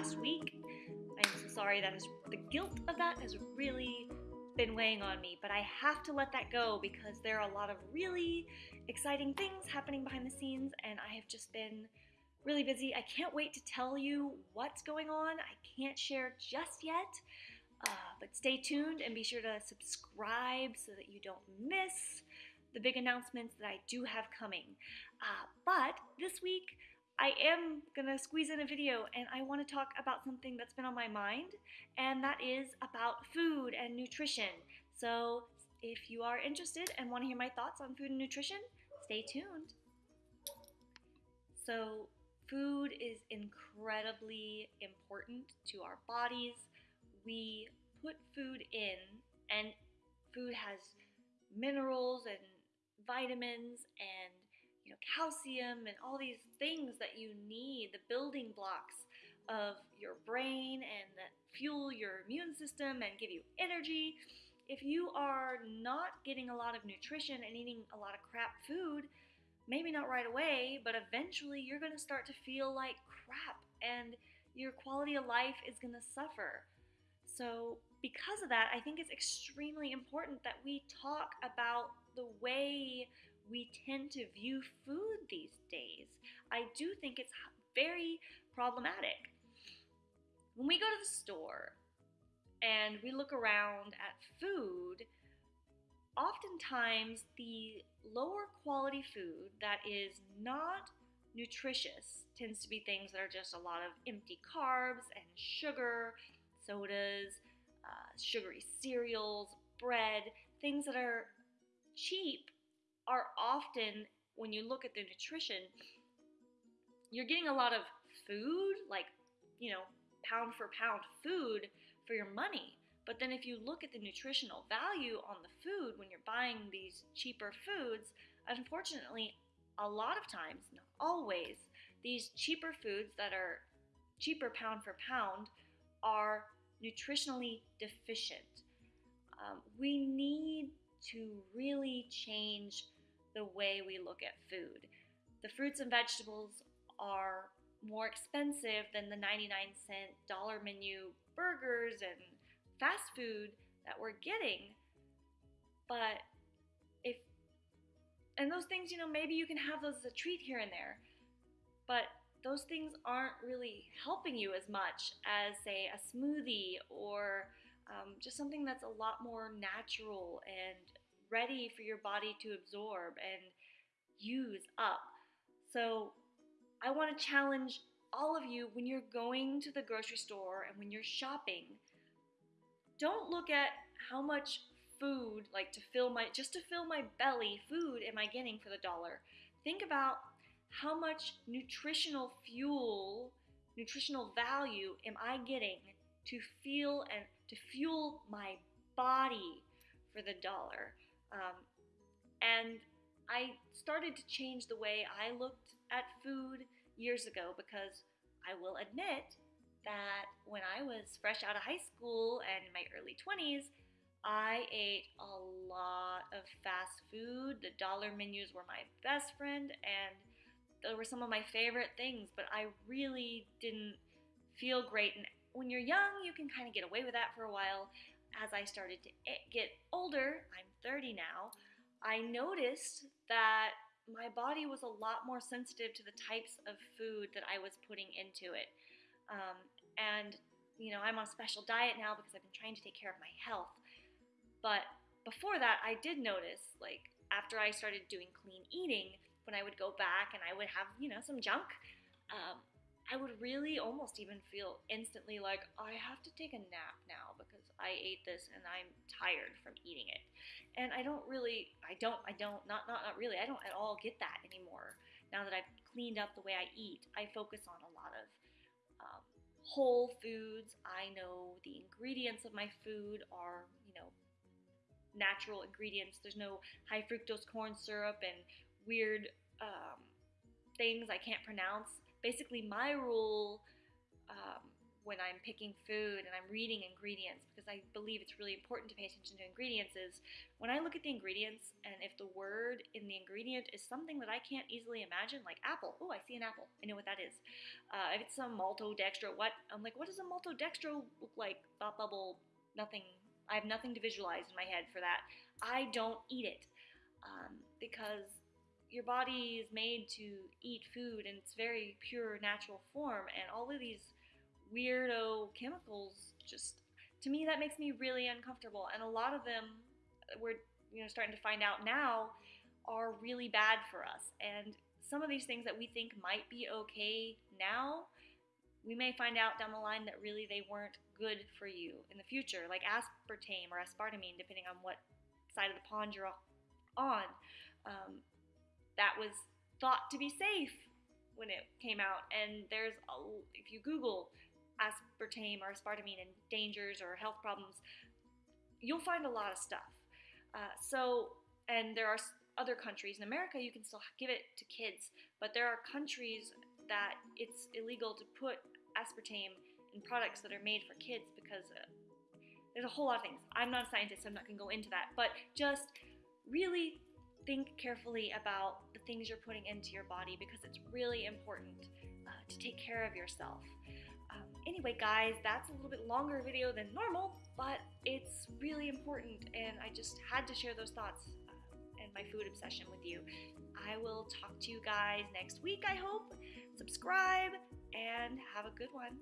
last week. I'm so sorry that the guilt of that has really been weighing on me, but I have to let that go because there are a lot of really exciting things happening behind the scenes, and I have just been really busy. I can't wait to tell you what's going on. I can't share just yet, uh, but stay tuned and be sure to subscribe so that you don't miss the big announcements that I do have coming. Uh, but this week, I am gonna squeeze in a video and I wanna talk about something that's been on my mind, and that is about food and nutrition. So if you are interested and wanna hear my thoughts on food and nutrition, stay tuned. So food is incredibly important to our bodies. We put food in and food has minerals and vitamins and you know, calcium and all these things that you need, the building blocks of your brain and that fuel your immune system and give you energy. If you are not getting a lot of nutrition and eating a lot of crap food, maybe not right away, but eventually you're going to start to feel like crap and your quality of life is going to suffer. So, because of that, I think it's extremely important that we talk about the way we tend to view food these days. I do think it's very problematic. When we go to the store and we look around at food, oftentimes the lower quality food that is not nutritious tends to be things that are just a lot of empty carbs and sugar, sodas, uh, sugary cereals, bread, things that are cheap are often, when you look at the nutrition, you're getting a lot of food, like, you know, pound for pound food for your money. But then if you look at the nutritional value on the food when you're buying these cheaper foods, unfortunately, a lot of times, not always, these cheaper foods that are cheaper pound for pound are nutritionally deficient. Um, we need to really change the way we look at food. The fruits and vegetables are more expensive than the 99 cent dollar menu burgers and fast food that we're getting. But if, and those things, you know, maybe you can have those as a treat here and there, but those things aren't really helping you as much as, say, a smoothie or um, just something that's a lot more natural and ready for your body to absorb and use up. So I want to challenge all of you when you're going to the grocery store and when you're shopping, don't look at how much food, like to fill my, just to fill my belly, food am I getting for the dollar. Think about how much nutritional fuel, nutritional value am I getting to feel and to fuel my body for the dollar. Um, and I started to change the way I looked at food years ago because I will admit that when I was fresh out of high school and in my early 20s, I ate a lot of fast food. The dollar menus were my best friend, and they were some of my favorite things, but I really didn't feel great. And when you're young, you can kind of get away with that for a while as I started to get older, I'm 30 now, I noticed that my body was a lot more sensitive to the types of food that I was putting into it. Um, and, you know, I'm on a special diet now because I've been trying to take care of my health. But before that, I did notice, like, after I started doing clean eating, when I would go back and I would have, you know, some junk, um, I would really almost even feel instantly like I have to take a nap now because I ate this and I'm tired from eating it. And I don't really, I don't, I don't, not, not, not really, I don't at all get that anymore. Now that I've cleaned up the way I eat, I focus on a lot of um, whole foods. I know the ingredients of my food are, you know, natural ingredients. There's no high fructose corn syrup and weird um, things I can't pronounce basically my rule um, when I'm picking food and I'm reading ingredients because I believe it's really important to pay attention to ingredients is when I look at the ingredients and if the word in the ingredient is something that I can't easily imagine, like apple, oh, I see an apple, I know what that is. Uh, if it's some maltodextro, what? I'm like, what does a maltodextro look like? Thought bubble, nothing. I have nothing to visualize in my head for that. I don't eat it um, because your body is made to eat food in its very pure natural form and all of these weirdo chemicals just to me that makes me really uncomfortable. And a lot of them we're you know starting to find out now are really bad for us. And some of these things that we think might be okay now we may find out down the line that really they weren't good for you in the future like aspartame or aspartame depending on what side of the pond you're on. Um, that was thought to be safe when it came out and there's a, if you google aspartame or aspartame and dangers or health problems, you'll find a lot of stuff. Uh, so, and there are other countries in America you can still give it to kids, but there are countries that it's illegal to put aspartame in products that are made for kids because uh, there's a whole lot of things. I'm not a scientist, so I'm not going to go into that, but just really think carefully about the things you're putting into your body because it's really important uh, to take care of yourself. Um, anyway, guys, that's a little bit longer video than normal, but it's really important, and I just had to share those thoughts uh, and my food obsession with you. I will talk to you guys next week, I hope. Subscribe, and have a good one.